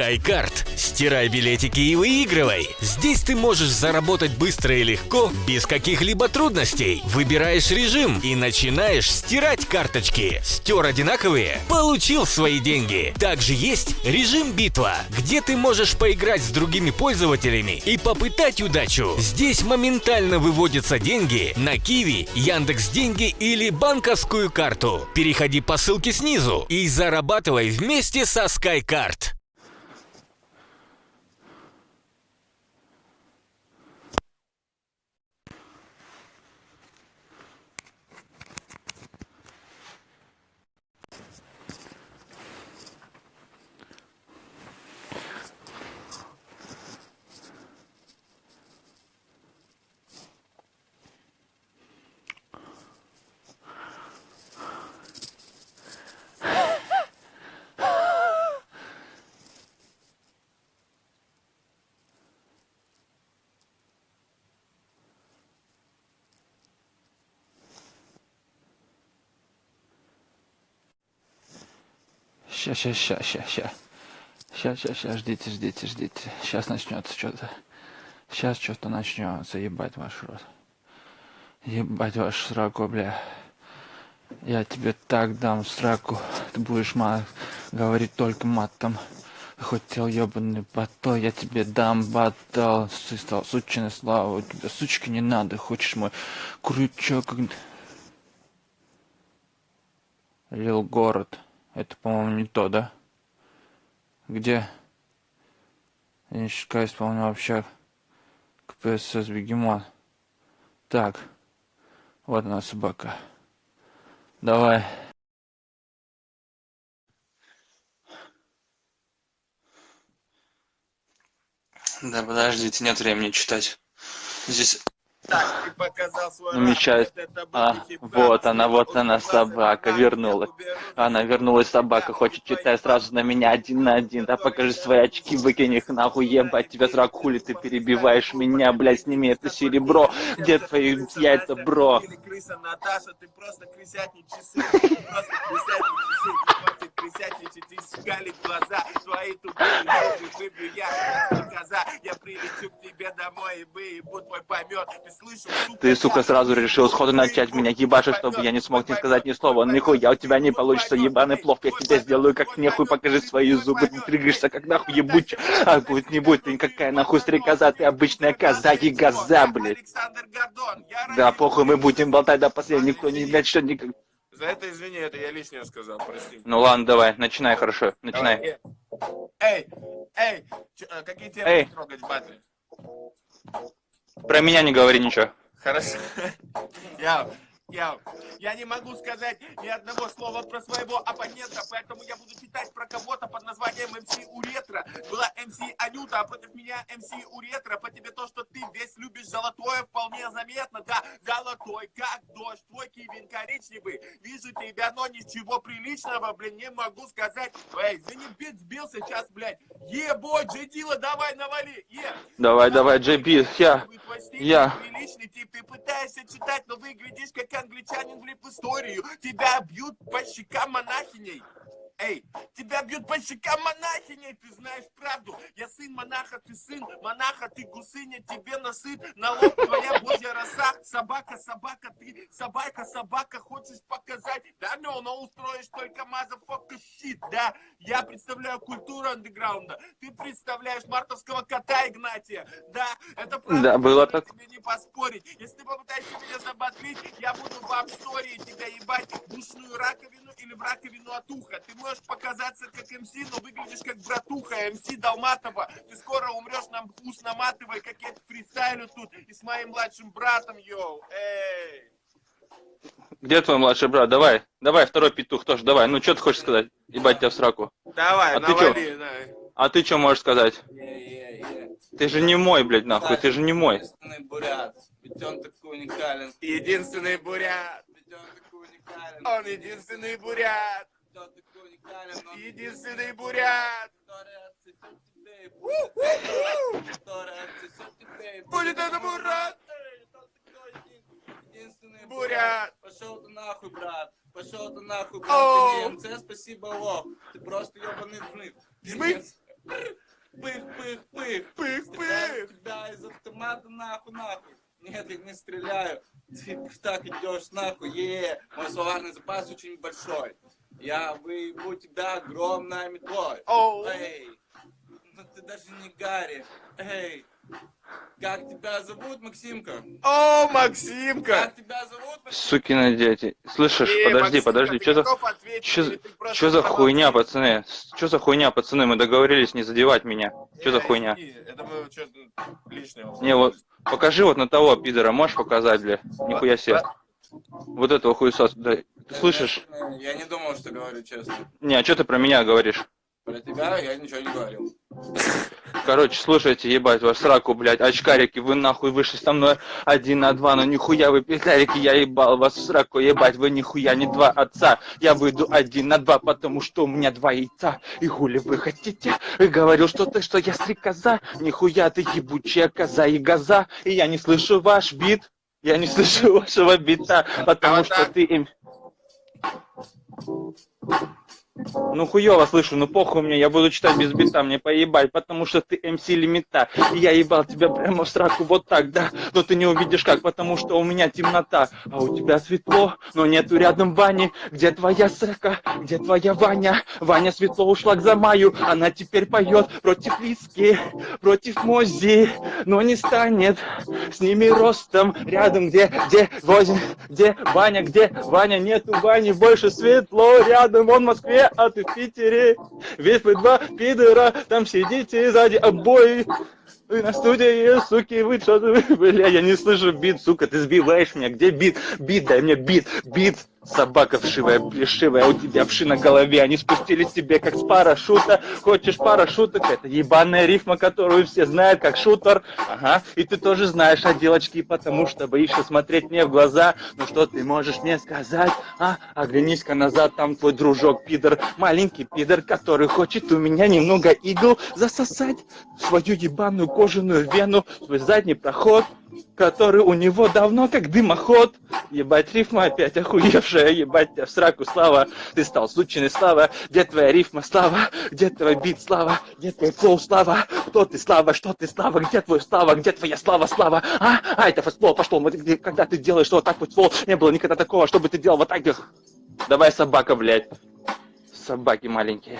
SkyCard. Стирай билетики и выигрывай. Здесь ты можешь заработать быстро и легко, без каких-либо трудностей. Выбираешь режим и начинаешь стирать карточки. Стер одинаковые? Получил свои деньги. Также есть режим битва, где ты можешь поиграть с другими пользователями и попытать удачу. Здесь моментально выводятся деньги на Киви, Яндекс Деньги или банковскую карту. Переходи по ссылке снизу и зарабатывай вместе со SkyCard. Ща, ща, ща, ща, ща. Ща, ща, ща, ждите, ждите, ждите. Сейчас начнется что-то. Сейчас что-то начнется, ебать ваш рот. Ебать ваш сраку, бля. Я тебе так дам сраку. Ты будешь мат говорить только матом. Хотел ебаный батал, я тебе дам батал. Ты стал сучиной слава, у тебя сучки не надо. Хочешь мой крючок? Лил город. Это, по-моему, не то, да? Где? Денежка исполнил общак. КПСС Бегемон. Так. Вот она собака. Давай. Да подождите, нет времени читать. Здесь намечает. А, вот она, вот она, собака, вернулась. Она вернулась, собака, хочет читать сразу на меня один на один. Да покажи свои очки, выкинь их нахуй, ебать тебя срак, хули ты перебиваешь меня, блядь, сними это серебро. Где твои яйца, бро? крыса Наташа, ты просто крысятник часы, просто крысятник часы, хватит крысятничать и скалить глаза, твои тупые зубы выбью я, коза, я прилечу к тебе домой и выебу твой помет, ты слышал, сука, Ты, сука, сразу решил сходу начать меня ебашить, чтобы я не смог не сказать ни слова, нихуя у тебя не получится, ебаный плов, я тебя сделаю как нехуй, покажи свои зубы, ты трыгаешься как нахуй ебучий, а будет не будет, ты никакая нахуй стрекоза, ты обычная коза и газа, блядь. Да, похуй, мы будем болтать до последнего, никто не начнет никак. За это извини, это я лишнее сказал, прости. Ну ладно, давай, начинай хорошо, начинай. Эй, эй, э, какие темы эй. трогать в батле? Про меня не говори ничего. Хорошо. Я я, я не могу сказать ни одного слова про своего оппонента, поэтому я буду читать про кого-то под названием МС Уретра. Была МС Анюта, а против меня МС Уретра. По тебе то, что ты весь любишь золотое, вполне заметно. Да, золотой, как дождь, твой кивин коричневый. Вижу тебя, но ничего приличного, блин, не могу сказать. Эй, извини, бит сбился сейчас, блядь. Ебой, Джейдила, давай навали. Е. Давай, давай, Джейби, я. Я. Приличный тип, ты пытаешься читать, но выглядишь как англичанин в историю. Тебя бьют по щекам монахиней. Эй, тебя бьют по щекам монахиней, ты знаешь правду. Я сын монаха, ты сын монаха, ты гусыня, тебе насыт на лоб твоя божья роса. Собака, собака, ты собака, собака, хочешь показать? Да, но, но устроишь только мазафока щит, да? Я представляю культуру андеграунда, ты представляешь мартовского кота Игнатия, да? Это правда, да, было так. тебе не поспорить. Если ты попытаешься меня забодрить, я буду в апстории тебя ебать душную раковину или в раковину от уха. Ты можешь показаться как МС, но выглядишь как братуха МС Долматова. Ты скоро умрешь нам ус наматывай, как я фристайлю тут и с моим младшим братом, йоу, эй. Где твой младший брат? Давай, давай, второй петух тоже, давай. Ну, что ты хочешь сказать? Ебать тебя в сраку. Давай, а навали, ты чё? А ты что можешь сказать? Ты же не мой, блядь, нахуй, ты же не мой. Единственный бурят, ведь он такой уникален. Единственный бурят, ведь он такой уникален. Он единственный бурят. Единственный бурят! Будет это бурят! Единственный бурят! Пошел ты нахуй, брат! Пошел ты нахуй, брат! Ты не МЦ, спасибо, лох! Ты просто ебаный жмых! Жмых! пых-пых-пых. Пых-пых. Тебя из автомата нахуй, нахуй. Нет, я не стреляю. Ты так идешь нахуй. Е, мой словарный запас очень большой. Я выебу тебя огромной метлой. Оу. Эй, ну ты даже не Гарри. Эй, как тебя зовут, Максимка? О, Максимка! Как тебя зовут, Максимка? Сукины дети. Слышишь, Э, подожди, Максимка, подожди, что за... ответить Чё, чё за хуйня, пацаны? Что за хуйня, пацаны? Мы договорились не задевать меня. Что за Э, хуйня? Это мы что-то лишнее. Не, вот, покажи вот на того пидора, можешь показать, бля? Нихуя себе. Вот этого хуесоса, да. Ты слышишь? Я не думал, что говорю честно. Не, а что ты про меня говоришь? Про тебя я ничего не говорил. Короче, слушайте, ебать, ваш сраку, блядь, очкарики, вы нахуй вышли со мной один на два, но нихуя вы петлярики, я ебал вас в сраку, ебать, вы нихуя не два отца, я выйду один на два, потому что у меня два яйца, и хули вы хотите, и говорил что-то, что я стрекоза, нихуя ты ебучая коза и газа, и я не слышу ваш бит, я не слышу вашего бита, потому вот что ты им... Ну хуёво слышу, ну похуй мне, я буду читать без бита, мне поебать, потому что ты МС лимита. И я ебал тебя прямо в сраку вот так, да, но ты не увидишь как, потому что у меня темнота, а у тебя светло, но нету рядом Вани. Где твоя срака, где твоя Ваня? Ваня светло ушла к Замаю, она теперь поет против Лиски, против Мози, но не станет с ними ростом рядом, где, где, Возин, где Ваня, где Ваня, нету Вани, больше светло рядом, он в Москве, а ты в Питере. Весь вы два пидора, там сидите сзади обои. Вы на студии, суки, вы что вы, бля, я не слышу бит, сука, ты сбиваешь меня, где бит? Бит, дай мне бит, бит. Собака вшивая, плешивая, у тебя вши на голове, они спустились тебе как с парашюта. Хочешь парашюток? Это ебаная рифма, которую все знают, как шутер. Ага, и ты тоже знаешь о девочке, потому что боишься смотреть мне в глаза. Ну что ты можешь мне сказать? А, оглянись-ка назад, там твой дружок пидор, маленький пидор, который хочет у меня немного игл засосать свою ебаную кожаную вену, свой задний проход который у него давно как дымоход. Ебать, рифма опять охуевшая, ебать тебя в сраку, Слава. Ты стал сучиной, Слава. Где твоя рифма, Слава? Где твой бит, Слава? Где твой flow, Слава? Кто ты, Слава? Что ты, Слава? Где твой Слава? Где твоя Слава, Слава? А? А, это fast flow пошло. Когда ты делаешь вот так вот флоу, не было никогда такого, чтобы ты делал вот так. Давай, собака, блядь. Собаки маленькие.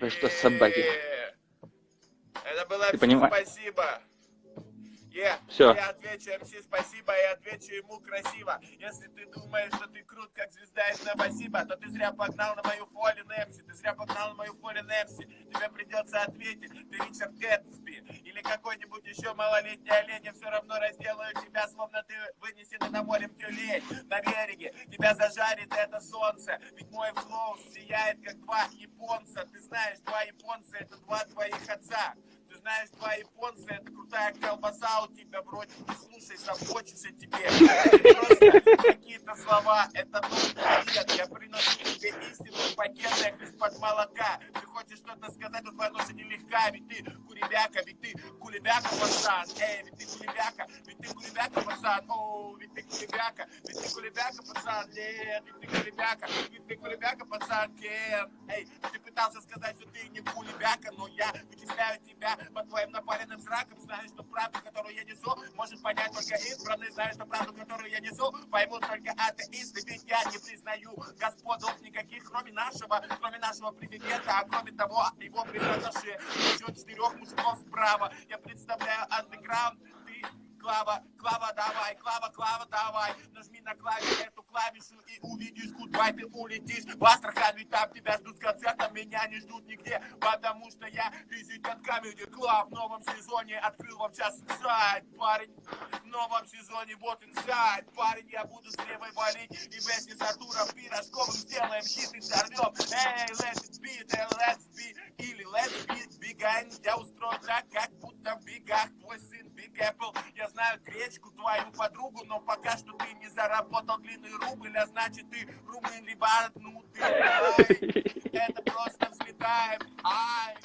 Вы что, собаки? Э, Это было Ты MC, понима- спасибо. Е, Всё. Я отвечу МС спасибо и отвечу ему красиво. Если ты думаешь, что ты крут, как звезда из Новосиба, то ты зря погнал на мою фоли Нэмси. Ты зря погнал на мою фоли Нэмси. Тебе придется ответить, ты Ричард Гэтсби. Или какой-нибудь еще малолетний олень. Я все равно разделаю тебя, словно ты вынесен на морем тюлень. На береге тебя зажарит это солнце. Ведь мой флоу сияет, как два японца. Ты знаешь, два японца это два твоих отца. Ты знаешь, два японца, это крутая колбаса у тебя в роте. Не слушай, заботишься тебе. Это просто какие-то слова, это нет. Я приношу тебе истину в пакетах из-под молока. Ты хочешь что-то сказать, но твоя ноша нелегка, ведь ты куребяка, ведь ты кулебяка, пацан. Эй, ведь ты кулебяка, ты кулебяка, пацан. Оу, ведь ты кулебяка, ведь ты кулебяка, пацан. Нет, ведь ты кулебяка, ведь ты кулебяка, пацан. Кен. Эй, ты пытался сказать, что ты не кулебяка, но я вычисляю тебя по твоим напаленным зракам. Знаю, что правду, которую я несу, может понять только избранный. Знаю, что правду, которую я несу, поймут только атеисты. Ведь я не признаю господов никаких, кроме нашего, кроме нашего президента, а кроме того, его признавшие еще четырех мужиков справа. Я представляю андеграунд, Клава, Клава, давай, Клава, Клава, давай, нажми на клавишу эту клавишу и увидишь, куда ты улетишь. В Астрахань, ведь там тебя ждут с концертом, меня не ждут нигде, потому что я резидент Comedy Club в новом сезоне открыл вам сейчас сайт, парень. В новом сезоне вот инсайд, парень, я буду с левой валить и вместе с Артуром Пирожковым сделаем хит и сорвем. Эй, let's it be, да let's be, или let's be, бегай, я устрою драк, как будто в бегах твой сын Big Apple. Я знаю гречку, твою подругу, но пока что ты не заработал длинный рубль, а значит ты румын либо отнутый. Это просто взлетаем, ай,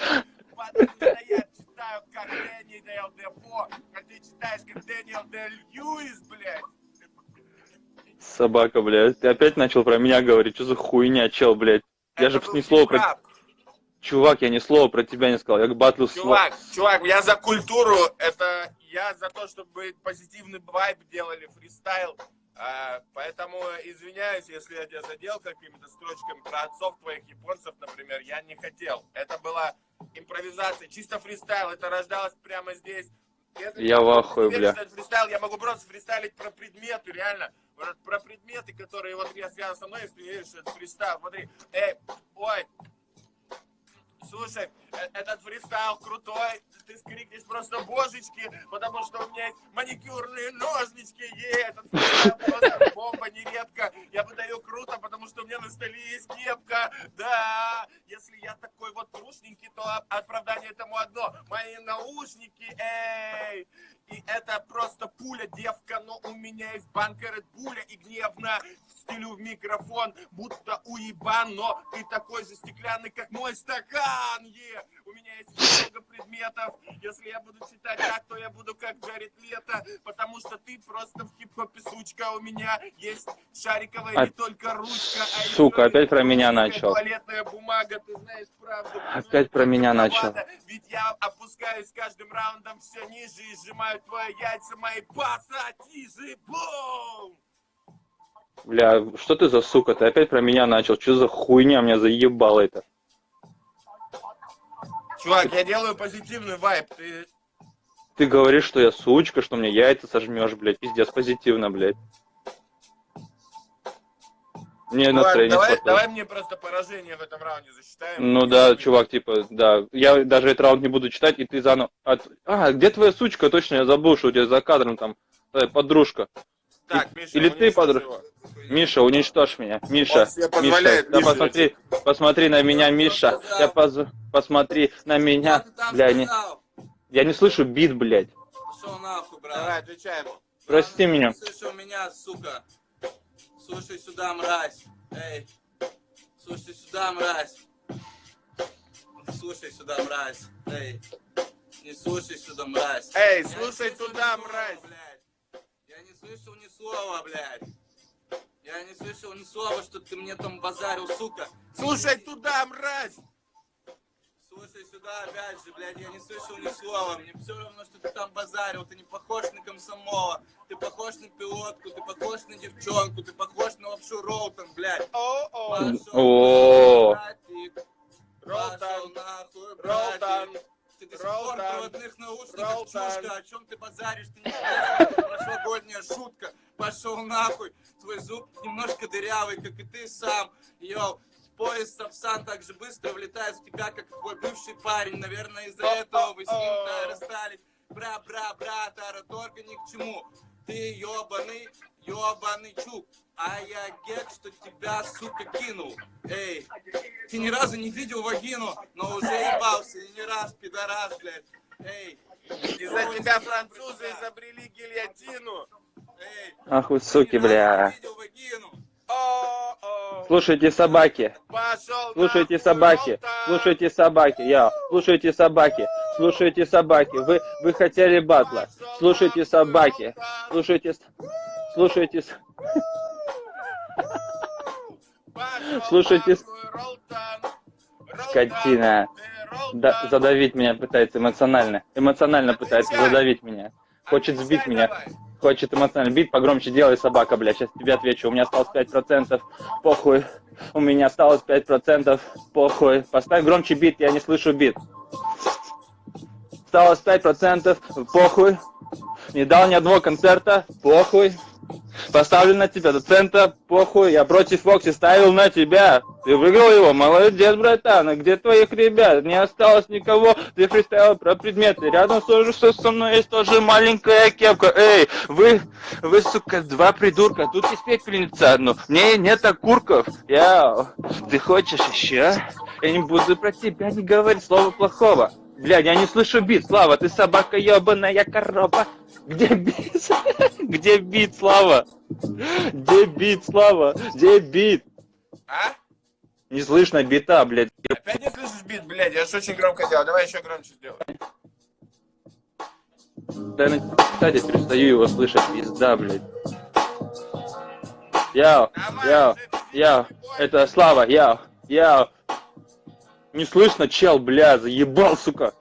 потому что я читаю как Дэниел Дефо, а ты читаешь как Дэниел Дэй-Льюис, блядь. Собака, блядь. Ты опять начал про меня говорить. Что за хуйня, чел, блядь? Я Это же ни слова про... Чувак, я ни слова про тебя не сказал. Я к батлу. Чувак, чувак, я за культуру, это я за то, чтобы позитивный вайб делали, фристайл. А, поэтому извиняюсь, если я тебя задел какими-то строчками про отцов твоих японцев, например, я не хотел. Это была импровизация, чисто фристайл, это рождалось прямо здесь. Если Я в ахуе, бля. фристайл, я могу просто фристайлить про предметы, реально. Про предметы, которые вот я связан со мной, если веришь, это фристайл. Смотри, эй, ой, Слушай, э- этот фристайл крутой, ты скрикнешь просто божечки, потому что у меня есть маникюрные ножнички, е, этот фристайл просто бомба нередко. Я выдаю круто, потому что у меня на столе есть кепка, да. Если я такой вот трушненький, то оп- оправдание этому одно. Мои наушники, эй, и это просто пуля, девка, но у меня есть банка Bull и гневно стелю в микрофон, будто уебан, но ты такой же стеклянный, как мой стакан, е! У меня есть много предметов, если я буду читать так, то я буду как Джаред Лето, потому что ты просто в хип-хопе сучка, у меня есть шариковая А- не только ручка, а Сука, опять про меня начал. туалетная бумага, ты знаешь правду. Опять про меня начал. Ведь я опускаюсь каждым раундом все ниже и сжимаю твои яйца, мои пассатижи. Бум! Бля, что ты за сука? Ты опять про меня начал. Что за хуйня меня заебало это? Чувак, я делаю позитивный вайб. Ты Ты говоришь, что я сучка, что мне яйца сожмешь, блядь. Пиздец, позитивно, блядь. Мне Ладно, настроение давай, хватает. давай мне просто поражение в этом раунде засчитаем. Ну да, чувак, типа, да. Я даже этот раунд не буду читать, и ты заново... от- А, где твоя сучка? Точно, я забыл, что у тебя за кадром там твоя подружка. Так, Миша, Или ты, его. Миша, уничтожь меня. Миша, Миша, да посмотри, посмотри на меня, Миша. Я поз... Посмотри на меня. Бля, не... я не слышу бит, блядь. Пошел нахуй, брат. Давай, отвечаем. Прости меня. Слушай меня, сука. Слушай сюда, мразь. Эй. Слушай сюда, мразь. Слушай сюда, мразь. Эй. Не слушай сюда, мразь. Эй, Я слушай слышал туда, слова, мразь. блядь. Я не слышал ни слова, блядь. Я не слышал ни слова, что ты мне там базарил, сука. Слушай туда, мразь! Слушай сюда, опять же, блядь, я не слышал ни слова. Мне все равно, что ты там базарил. Ты не похож на комсомола. Ты похож на пилотку, ты похож на девчонку, ты похож на лапшу Роутон, блядь. О-о! Ролтан. братик. Ты до сих пор в проводных наушниках, чушка. О чем ты базаришь? Ты не знаешь, прошлогодняя шутка. Пошел нахуй. Твой зуб немножко дырявый, как и ты сам. Йоу. Поезд Сапсан так же быстро влетает в тебя, как твой бывший парень. Наверное, из-за этого вы с ним-то расстались. Бра-бра-бра, тараторга ни к чему. Ты ёбаный, ёбаный чук. А я гет, что тебя, сука, кинул. Эй, ты ни разу не видел вагину, но уже ебался, и не раз, пидорас, блядь. Эй, Из-за тебя французы изобрели гильотину. эй, Ах вы ты суки, бля. не видел вагину. Слушайте, собаки. Слушайте, собаки. Слушайте, собаки. Я. Слушайте, собаки. Слушайте, собаки. Вы, вы хотели батла. Слушайте, собаки. Слушайте, слушайте, Слушайте, Скотина. Ролтан. да, задавить меня пытается эмоционально. Эмоционально пытается задавить меня. Хочет сбить меня. Хочет эмоционально. Бит погромче делай, собака, бля. Сейчас тебе отвечу. У меня осталось 5%. Похуй. У меня осталось 5%. Похуй. Поставь громче бит, я не слышу бит. Осталось 5%. Похуй. Не дал ни одного концерта. Похуй. Поставлю на тебя доцента. Похуй. Я против Фокси ставил на тебя. Ты выиграл его. Молодец, братан. А где твоих ребят? Не осталось никого. Ты фристайл про предметы. Рядом тоже что со мной есть тоже маленькая кепка. Эй, вы, вы, сука, два придурка. Тут есть пепельница одну. Мне нет окурков. Я, ты хочешь еще? Я не буду про тебя не говорить слова плохого. Блядь, я не слышу бит. Слава, ты собака ебаная корова. Где бит? Где бит, Слава? Где бит, Слава? Где бит? А? Не слышно бита, блядь. Опять не слышишь бит, блядь? Я же очень громко делал. Давай еще громче сделай. Да на кстати, перестаю его слышать, пизда, блядь. Яу, не бойся. это Слава, яу, яу. Не слышно, чел, бля, заебал, сука.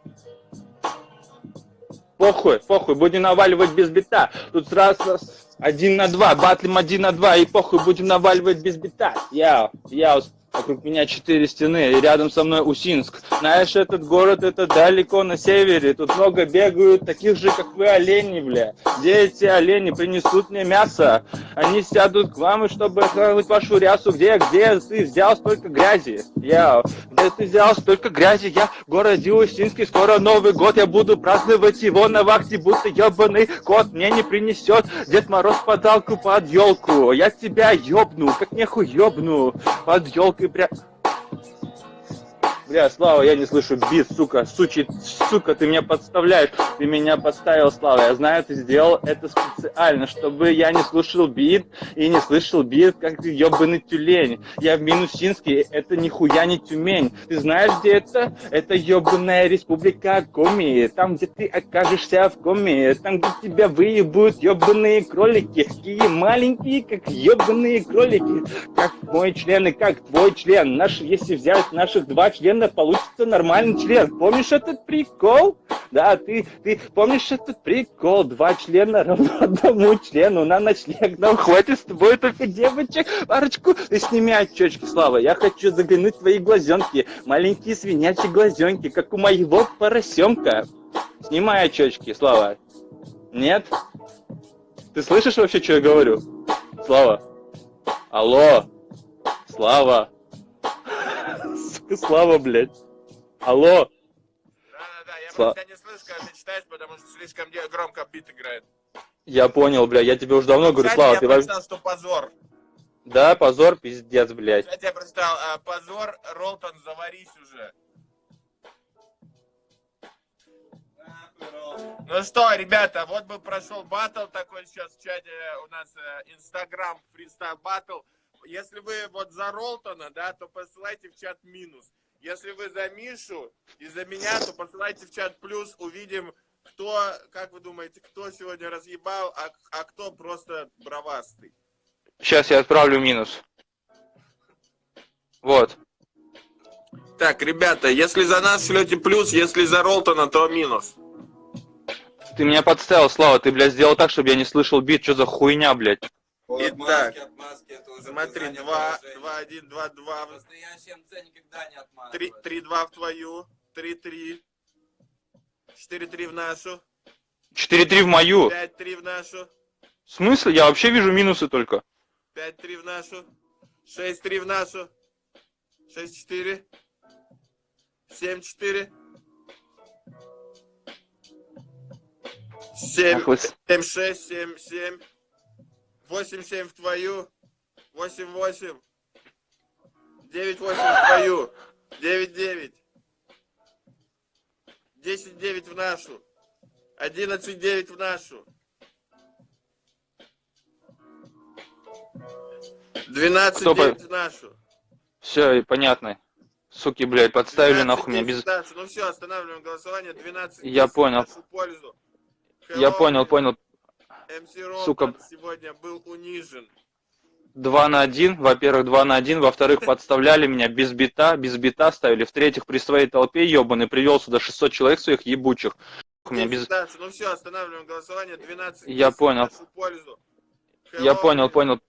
Похуй, похуй, будем наваливать без бита. Тут сразу один на два, батлим один на два, и похуй, будем наваливать без бита. Яу, яу, Вокруг меня четыре стены, и рядом со мной Усинск. Знаешь, этот город, это далеко на севере. Тут много бегают таких же, как вы, оленей, бля. Где эти олени принесут мне мясо? Они сядут к вам, чтобы охранить вашу рясу. Где, где ты взял столько грязи? Я, где ты взял столько грязи? Я в городе Усинске, скоро Новый год. Я буду праздновать его на вахте, будто ебаный кот мне не принесет Дед Мороз подарку под елку. Я тебя ёбну, как нехуй ёбну под елку и прям... Бля, Слава, я не слышу бит, сука, сучи, сука, ты меня подставляешь, ты меня подставил, Слава, я знаю, ты сделал это специально, чтобы я не слушал бит и не слышал бит, как ты ебаный тюлень. Я в Минусинске, это нихуя не Тюмень. Ты знаешь, где это? Это ебаная республика Коми, там, где ты окажешься в коме, там, где тебя выебут ебаные кролики, такие маленькие, как ебаные кролики, как мой член и как твой член. Наш, если взять наших два члена, получится нормальный член. Помнишь этот прикол? Да, ты, ты помнишь этот прикол? Два члена равно одному члену. На ночлег нам хватит с тобой только девочек. Парочку. Ты сними очечки, Слава. Я хочу заглянуть в твои глазенки. Маленькие свинячьи глазенки, как у моего поросенка. Снимай очечки, Слава. Нет? Ты слышишь вообще, что я говорю? Слава. Алло. Слава. Сука, Слава, блядь. Алло. Да-да-да, я Сла- просто тебя не слышу, когда ты читаешь, потому что слишком громко бит играет. Я понял, бля, я тебе уже давно говорю, Кстати, Слава, я ты вообще... прочитал, что позор. Да, позор, пиздец, блядь. Кстати, я прочитал, а, позор, Ролтон, заварись уже. Ну что, ребята, вот бы прошел батл такой сейчас в чате у нас Инстаграм фристайл батл. Если вы вот за Ролтона, да, то посылайте в чат минус. Если вы за Мишу и за меня, то посылайте в чат плюс. Увидим, кто, как вы думаете, кто сегодня разъебал, а, а кто просто бравастый. Сейчас я отправлю минус. Вот. Так, ребята, если за нас шлете плюс, если за Ролтона, то минус. Ты меня подставил, Слава, ты, блядь, сделал так, чтобы я не слышал бит. Что за хуйня, блядь? Итак, Отмазки, отмазки, это уже Смотри, признание 2, поражения. 2, 1, 2, 2, Настоящий МЦ никогда не 3, отмазывается. 3, 2 в твою, 3, 3, 4, 3 в нашу, 4-3 в мою. 5, 3 в нашу, В смысле? Я вообще вижу минусы только. 5, 3 в нашу, 6, 3 в нашу, 6, 4, 7, 4, 7, Ах вы с- 7, 6, 7, 7, 8, 7 в твою, 8, 8, 9, 8 в твою, 9, 9, 10, 9 в нашу, 11, 9 в нашу, 12, Кто по- 9 в нашу. Все, понятно. Суки, блядь, подставили 12, нахуй меня 10 без... Ну все, останавливаем голосование. 12 Я 10 в понял. Я понял, понял. Сука. сегодня был унижен. 2 на 1, во-первых, 2 на 1, во-вторых, подставляли меня без бита, без бита ставили, в-третьих, при своей толпе ебаный привел сюда 600 человек своих ебучих. У меня 10 без... Ну все, останавливаем голосование. 12 Я 10 в понял. пользу. Я Hello, понял, понял.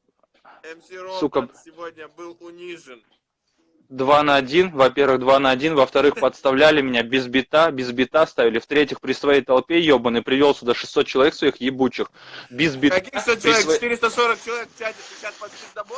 Сука. сегодня был унижен. 2 на 1, во-первых, 2 на 1, во-вторых, подставляли меня без бита, без бита ставили, в-третьих, при своей толпе ебаный привел сюда 600 человек своих ебучих. Без бита. Каких 100 при человек? своей- 440 человек в чате 50 под пиздобол?